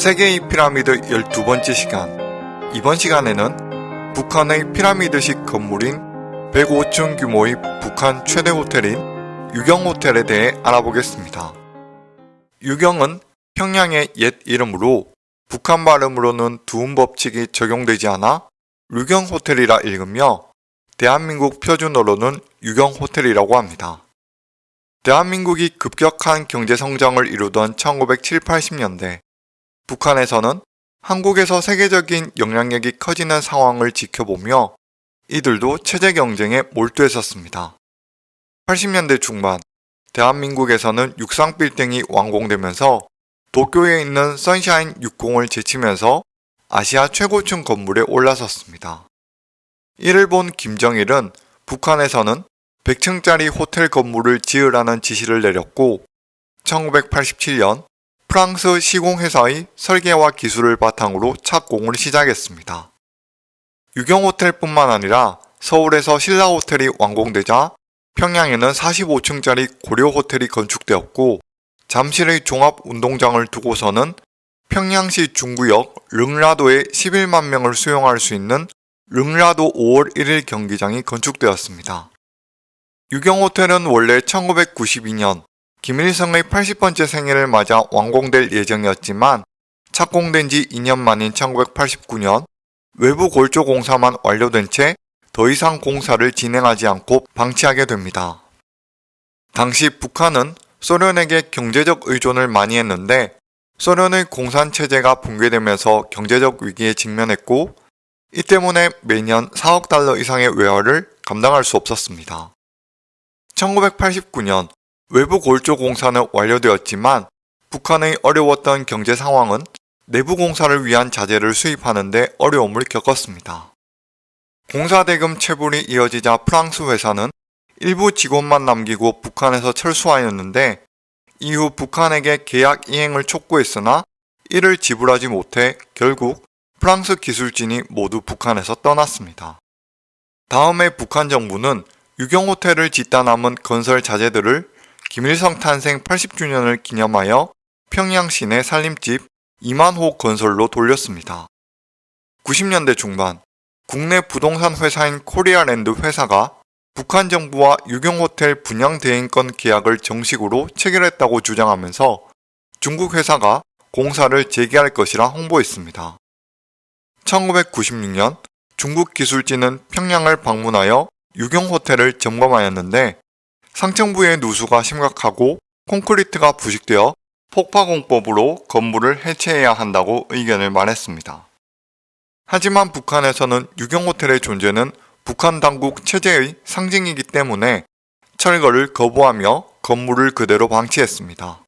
세계의 피라미드 12번째 시간 이번 시간에는 북한의 피라미드식 건물인 105층 규모의 북한 최대 호텔인 유경호텔에 대해 알아보겠습니다. 유경은 평양의 옛 이름으로 북한 발음으로는 두음 법칙이 적용되지 않아 유경 호텔이라 읽으며 대한민국 표준어로는 유경 호텔이라고 합니다. 대한민국이 급격한 경제 성장을 이루던 1970, 80년대 북한에서는 한국에서 세계적인 영향력이 커지는 상황을 지켜보며 이들도 체제 경쟁에 몰두했었습니다. 80년대 중반 대한민국에서는 육상 빌딩이 완공되면서 도쿄에 있는 선샤인 60을 제치면서 아시아 최고층 건물에 올라섰습니다. 이를 본 김정일은 북한에서는 100층짜리 호텔 건물을 지으라는 지시를 내렸고 1987년 프랑스 시공회사의 설계와 기술을 바탕으로 착공을 시작했습니다. 유경호텔뿐만 아니라 서울에서 신라호텔이 완공되자 평양에는 45층짜리 고려호텔이 건축되었고 잠실의 종합운동장을 두고서는 평양시 중구역 릉라도에 11만 명을 수용할 수 있는 릉라도 5월 1일 경기장이 건축되었습니다. 유경호텔은 원래 1992년 김일성의 80번째 생일을 맞아 완공될 예정이었지만 착공된 지 2년 만인 1989년 외부 골조 공사만 완료된 채 더 이상 공사를 진행하지 않고 방치하게 됩니다. 당시 북한은 소련에게 경제적 의존을 많이 했는데 소련의 공산 체제가 붕괴되면서 경제적 위기에 직면했고 이 때문에 매년 4억 달러 이상의 외화를 감당할 수 없었습니다. 1989년 외부 골조 공사는 완료되었지만 북한의 어려웠던 경제 상황은 내부 공사를 위한 자재를 수입하는 데 어려움을 겪었습니다. 공사 대금 체불이 이어지자 프랑스 회사는 일부 직원만 남기고 북한에서 철수하였는데 이후 북한에게 계약 이행을 촉구했으나 이를 지불하지 못해 결국 프랑스 기술진이 모두 북한에서 떠났습니다. 다음에 북한 정부는 유경호텔을 짓다 남은 건설 자재들을 김일성 탄생 80주년을 기념하여 평양 시내 살림집 2만호 건설로 돌렸습니다. 90년대 중반 국내 부동산 회사인 코리아랜드 회사가 북한 정부와 유경호텔 분양 대행권 계약을 정식으로 체결했다고 주장하면서 중국 회사가 공사를 재개할 것이라 홍보했습니다. 1996년 중국 기술진은 평양을 방문하여 유경호텔을 점검하였는데 상층부의 누수가 심각하고 콘크리트가 부식되어 폭파공법으로 건물을 해체해야 한다고 의견을 말했습니다. 하지만 북한에서는 유경호텔의 존재는 북한 당국 체제의 상징이기 때문에 철거를 거부하며 건물을 그대로 방치했습니다.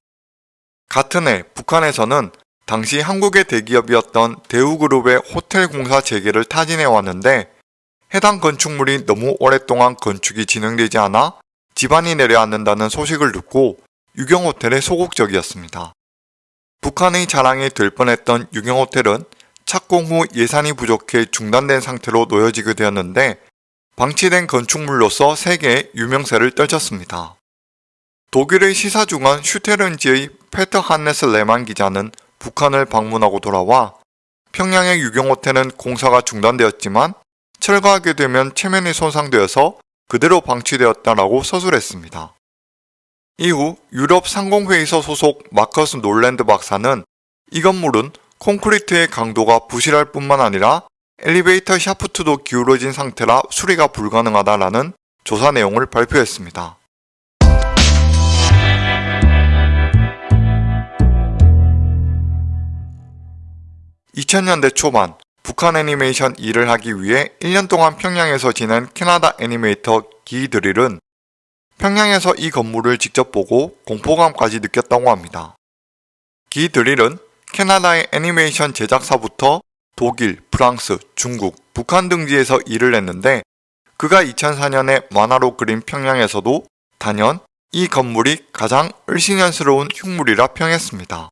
같은 해 북한에서는 당시 한국의 대기업이었던 대우그룹의 호텔 공사 재개를 타진해 왔는데 해당 건축물이 너무 오랫동안 건축이 진행되지 않아 집안이 내려앉는다는 소식을 듣고 유경호텔에 소극적이었습니다. 북한의 자랑이 될 뻔했던 유경호텔은 착공 후 예산이 부족해 중단된 상태로 놓여지게 되었는데 방치된 건축물로서 세계의 유명세를 떨쳤습니다. 독일의 시사중원 슈테른지의 페터 한네스 레만 기자는 북한을 방문하고 돌아와 평양의 유경호텔은 공사가 중단되었지만 철거하게 되면 체면이 손상되어서 그대로 방치되었다라고 서술했습니다. 이후 유럽 상공회의소 소속 마커스 놀랜드 박사는 이 건물은 콘크리트의 강도가 부실할 뿐만 아니라 엘리베이터 샤프트도 기울어진 상태라 수리가 불가능하다라는 조사 내용을 발표했습니다. (2000년대) 초반 북한 애니메이션 일을 하기 위해 1년 동안 평양에서 지낸 캐나다 애니메이터 기 드릴은 평양에서 이 건물을 직접 보고 공포감까지 느꼈다고 합니다. 기 드릴은 캐나다의 애니메이션 제작사부터 독일, 프랑스, 중국, 북한 등지에서 일을 했는데 그가 2004년에 만화로 그린 평양에서도 단연 이 건물이 가장 을신연스러운 흉물이라 평했습니다.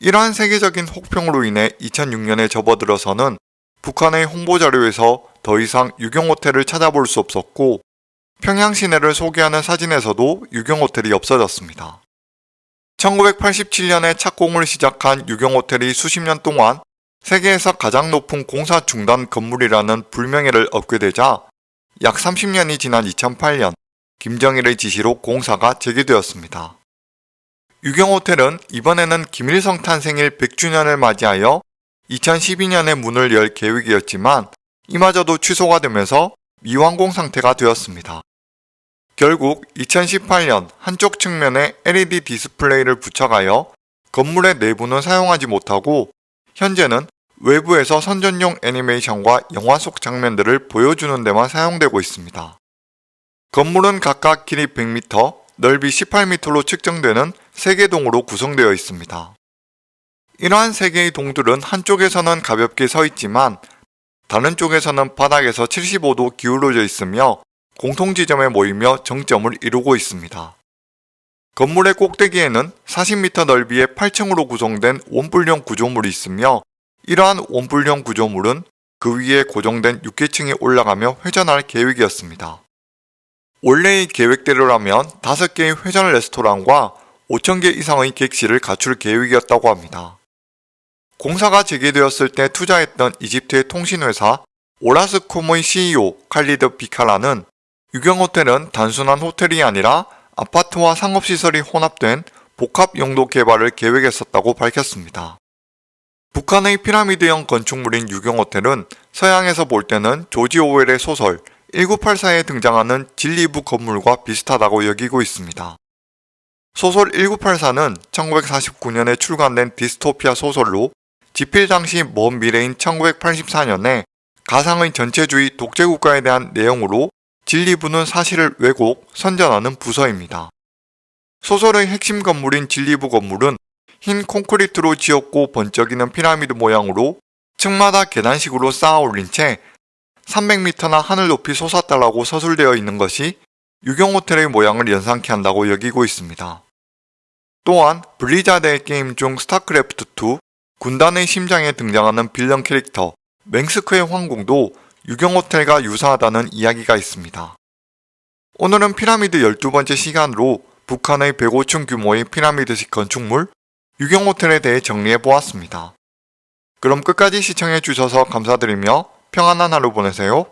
이러한 세계적인 혹평으로 인해 2006년에 접어들어서는 북한의 홍보자료에서 더 이상 유경 호텔을 찾아볼 수 없었고 평양 시내를 소개하는 사진에서도 유경 호텔이 없어졌습니다. 1987년에 착공을 시작한 유경 호텔이 수십 년 동안 세계에서 가장 높은 공사 중단 건물이라는 불명예를 얻게 되자 약 30년이 지난 2008년 김정일의 지시로 공사가 재개되었습니다. 유경호텔은 이번에는 김일성 탄생일 100주년을 맞이하여 2012년에 문을 열 계획이었지만 이마저도 취소가 되면서 미완공 상태가 되었습니다. 결국 2018년 한쪽 측면에 LED 디스플레이를 부착하여 건물의 내부는 사용하지 못하고 현재는 외부에서 선전용 애니메이션과 영화 속 장면들을 보여주는 데만 사용되고 있습니다. 건물은 각각 길이 100m, 넓이 18m로 측정되는 3개 동으로 구성되어 있습니다. 이러한 3개의 동들은 한쪽에서는 가볍게 서 있지만 다른 쪽에서는 바닥에서 75도 기울어져 있으며 공통 지점에 모이며 정점을 이루고 있습니다. 건물의 꼭대기에는 40m 넓이의 8층으로 구성된 원뿔형 구조물이 있으며 이러한 원뿔형 구조물은 그 위에 고정된 6계층에 올라가며 회전할 계획이었습니다. 원래의 계획대로라면 5개의 회전 레스토랑과 5,000개 이상의 객실을 갖출 계획이었다고 합니다. 공사가 재개되었을 때 투자했던 이집트의 통신회사 오라스콤의 CEO 칼리드 비카라는 유경호텔은 단순한 호텔이 아니라 아파트와 상업시설이 혼합된 복합 용도 개발을 계획했었다고 밝혔습니다. 북한의 피라미드형 건축물인 유경호텔은 서양에서 볼 때는 조지 오웰의 소설 1984에 등장하는 진리부 건물과 비슷하다고 여기고 있습니다. 소설 1984는 1949년에 출간된 디스토피아 소설로 집필 당시 먼 미래인 1984년에 가상의 전체주의 독재국가에 대한 내용으로 진리부는 사실을 왜곡, 선전하는 부서입니다. 소설의 핵심 건물인 진리부 건물은 흰 콘크리트로 지었고 번쩍이는 피라미드 모양으로 층마다 계단식으로 쌓아 올린 채 300m나 하늘 높이 솟았다라고 서술되어 있는 것이 유경호텔의 모양을 연상케 한다고 여기고 있습니다. 또한 블리자드의 게임 중 스타크래프트2 군단의 심장에 등장하는 빌런 캐릭터 맹스크의 황궁도 유경호텔과 유사하다는 이야기가 있습니다. 오늘은 피라미드 12번째 시간으로 북한의 105층 규모의 피라미드식 건축물 유경호텔에 대해 정리해보았습니다. 그럼 끝까지 시청해주셔서 감사드리며 평안한 하루 보내세요.